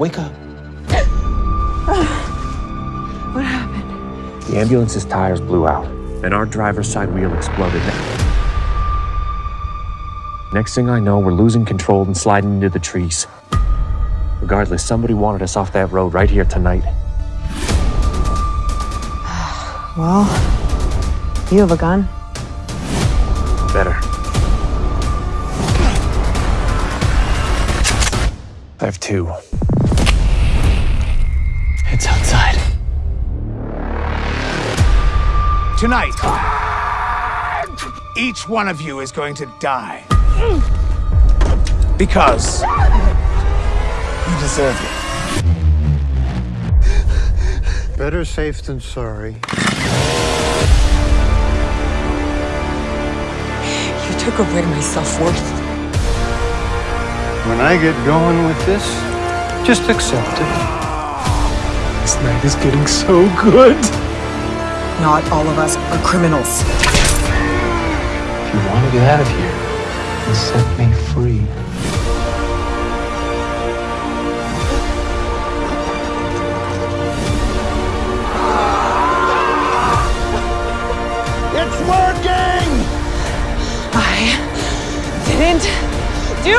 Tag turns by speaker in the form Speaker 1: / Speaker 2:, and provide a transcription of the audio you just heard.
Speaker 1: Wake up.
Speaker 2: What happened?
Speaker 3: The ambulance's tires blew out, and our driver's side wheel exploded. Next thing I know, we're losing control and sliding into the trees. Regardless, somebody wanted us off that road right here tonight.
Speaker 2: Well, you have a gun.
Speaker 3: Better. I have two.
Speaker 1: It's outside.
Speaker 4: Tonight, each one of you is going to die. Because you deserve it.
Speaker 5: Better safe than sorry.
Speaker 2: You took away my self-worth.
Speaker 5: When I get going with this, just accept it.
Speaker 1: This night is getting so good.
Speaker 2: Not all of us are criminals.
Speaker 1: If you want to get out of here, then set me free.
Speaker 4: It's working!
Speaker 2: I didn't do